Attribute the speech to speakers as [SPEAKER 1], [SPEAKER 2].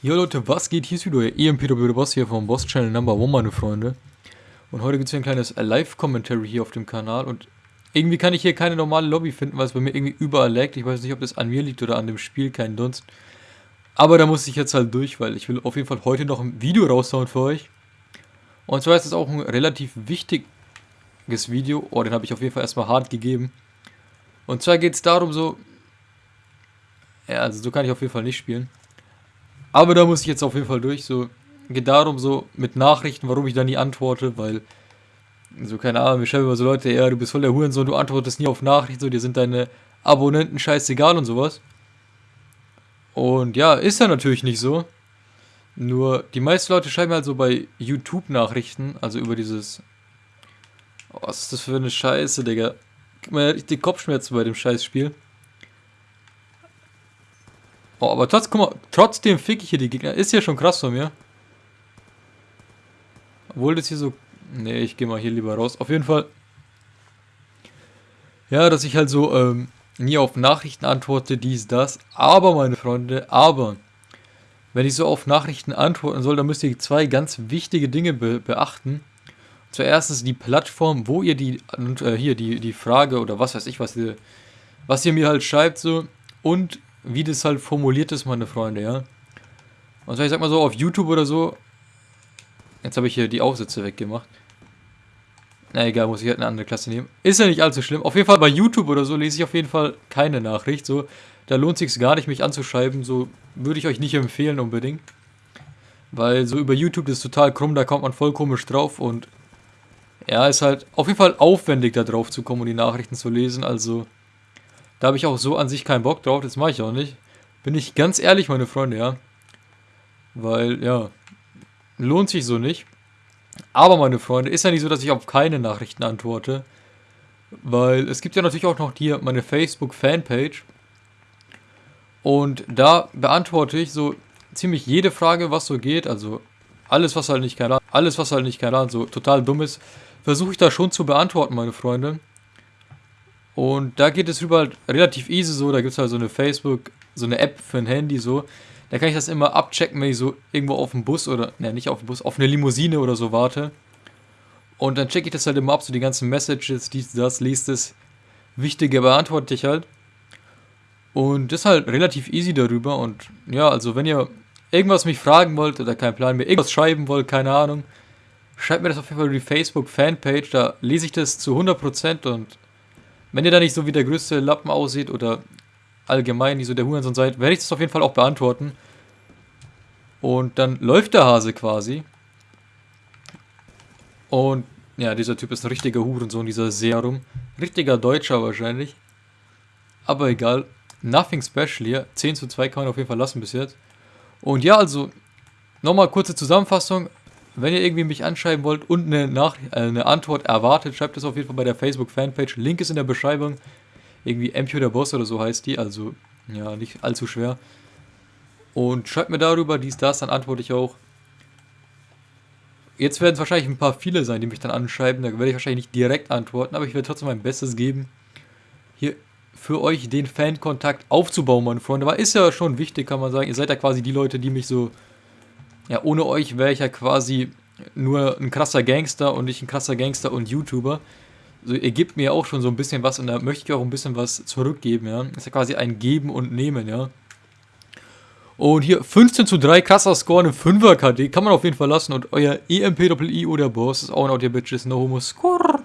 [SPEAKER 1] Jo Leute, was geht? Hier ist wieder euer EMPW Boss hier vom Boss Channel Number One, meine Freunde. Und heute gibt es hier ein kleines Live-Commentary hier auf dem Kanal und irgendwie kann ich hier keine normale Lobby finden, weil es bei mir irgendwie überall laggt. Ich weiß nicht, ob das an mir liegt oder an dem Spiel, kein Dunst. Aber da muss ich jetzt halt durch, weil ich will auf jeden Fall heute noch ein Video raushauen für euch. Und zwar ist es auch ein relativ wichtiges Video. Oh, den habe ich auf jeden Fall erstmal hart gegeben. Und zwar geht es darum so... Ja, also so kann ich auf jeden Fall nicht spielen. Aber da muss ich jetzt auf jeden Fall durch. So geht darum so mit Nachrichten, warum ich da nie antworte, weil so keine Ahnung, wir schreiben immer so Leute, ja, du bist voll der Hurensohn, du antwortest nie auf Nachrichten, so dir sind deine Abonnenten scheißegal und sowas. Und ja, ist ja natürlich nicht so. Nur die meisten Leute schreiben halt so bei YouTube Nachrichten, also über dieses oh, was ist das für eine Scheiße, Digga. Gib mir richtig Kopfschmerzen bei dem Scheißspiel. Oh, aber trotz, guck mal, trotzdem fick ich hier die Gegner. Ist ja schon krass von mir. Obwohl das hier so... Nee, ich gehe mal hier lieber raus. Auf jeden Fall... Ja, dass ich halt so ähm, nie auf Nachrichten antworte, dies, das. Aber, meine Freunde, aber... Wenn ich so auf Nachrichten antworten soll, dann müsst ihr zwei ganz wichtige Dinge be beachten. Zuerst die Plattform, wo ihr die, äh, hier, die, die Frage oder was weiß ich, was ihr, was ihr mir halt schreibt, so. Und wie das halt formuliert ist, meine Freunde, ja. Und ich sag mal so, auf YouTube oder so, jetzt habe ich hier die Aufsätze weggemacht. Na egal, muss ich halt eine andere Klasse nehmen. Ist ja nicht allzu schlimm. Auf jeden Fall bei YouTube oder so lese ich auf jeden Fall keine Nachricht. So, da lohnt sich gar nicht, mich anzuschreiben. So würde ich euch nicht empfehlen unbedingt. Weil so über YouTube das ist total krumm, da kommt man voll komisch drauf und ja, ist halt auf jeden Fall aufwendig da drauf zu kommen und die Nachrichten zu lesen. Also da habe ich auch so an sich keinen Bock drauf, das mache ich auch nicht. Bin ich ganz ehrlich, meine Freunde, ja. Weil, ja, lohnt sich so nicht. Aber, meine Freunde, ist ja nicht so, dass ich auf keine Nachrichten antworte. Weil es gibt ja natürlich auch noch hier meine Facebook-Fanpage. Und da beantworte ich so ziemlich jede Frage, was so geht. Also alles, was halt nicht Ahnung, alles, was halt nicht Ahnung, so total dumm ist, versuche ich da schon zu beantworten, meine Freunde. Und da geht es überall relativ easy so, da gibt es halt so eine Facebook, so eine App für ein Handy so. Da kann ich das immer abchecken, wenn ich so irgendwo auf dem Bus oder, ne, nicht auf dem Bus, auf eine Limousine oder so warte. Und dann checke ich das halt immer ab, so die ganzen Messages, dies, das, liest es. Wichtige beantworte ich halt. Und das ist halt relativ easy darüber. Und ja, also wenn ihr irgendwas mich fragen wollt oder kein Plan, mir irgendwas schreiben wollt, keine Ahnung, schreibt mir das auf jeden Fall über die Facebook-Fanpage. Da lese ich das zu 100% und wenn ihr da nicht so wie der größte Lappen aussieht oder allgemein nicht so der Hurensohn seid, werde ich das auf jeden Fall auch beantworten. Und dann läuft der Hase quasi. Und ja, dieser Typ ist ein richtiger Hurensohn, dieser Serum. Richtiger Deutscher wahrscheinlich. Aber egal. Nothing special hier. 10 zu 2 kann man auf jeden Fall lassen bis jetzt. Und ja, also, nochmal kurze Zusammenfassung. Wenn ihr irgendwie mich anschreiben wollt und eine, Nach äh, eine Antwort erwartet, schreibt es auf jeden Fall bei der Facebook-Fanpage. Link ist in der Beschreibung. Irgendwie MP der Boss oder so heißt die, also ja, nicht allzu schwer. Und schreibt mir darüber dies, das, dann antworte ich auch. Jetzt werden es wahrscheinlich ein paar viele sein, die mich dann anschreiben. Da werde ich wahrscheinlich nicht direkt antworten, aber ich werde trotzdem mein Bestes geben, hier für euch den Fankontakt aufzubauen, meine Freunde. Weil ist ja schon wichtig, kann man sagen. Ihr seid ja quasi die Leute, die mich so ja, ohne euch wäre ich ja quasi nur ein krasser Gangster und nicht ein krasser Gangster und YouTuber. Also ihr gebt mir auch schon so ein bisschen was und da möchte ich auch ein bisschen was zurückgeben, ja. Das ist ja quasi ein Geben und Nehmen, ja. Und hier 15 zu 3, krasser Score, eine 5er KD, kann man auf jeden Fall lassen. Und euer EMP-I oder Boss ist auch ein Audio Bitches, no homo score.